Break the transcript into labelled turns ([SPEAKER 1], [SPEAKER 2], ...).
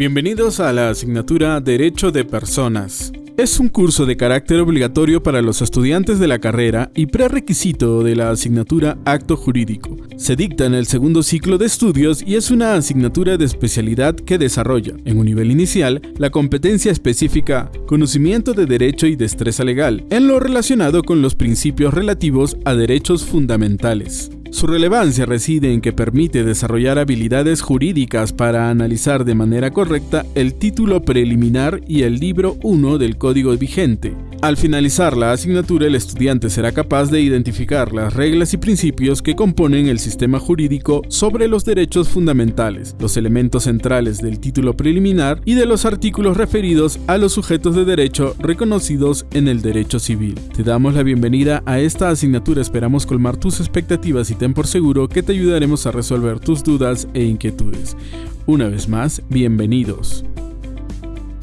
[SPEAKER 1] Bienvenidos a la asignatura Derecho de Personas. Es un curso de carácter obligatorio para los estudiantes de la carrera y prerequisito de la asignatura Acto Jurídico. Se dicta en el segundo ciclo de estudios y es una asignatura de especialidad que desarrolla, en un nivel inicial, la competencia específica conocimiento de derecho y destreza legal, en lo relacionado con los principios relativos a derechos fundamentales. Su relevancia reside en que permite desarrollar habilidades jurídicas para analizar de manera correcta el título preliminar y el libro 1 del código vigente. Al finalizar la asignatura, el estudiante será capaz de identificar las reglas y principios que componen el sistema jurídico sobre los derechos fundamentales, los elementos centrales del título preliminar y de los artículos referidos a los sujetos de derecho reconocidos en el derecho civil. Te damos la bienvenida a esta asignatura, esperamos colmar tus expectativas y ten por seguro que te ayudaremos a resolver tus dudas e inquietudes. Una vez más, bienvenidos.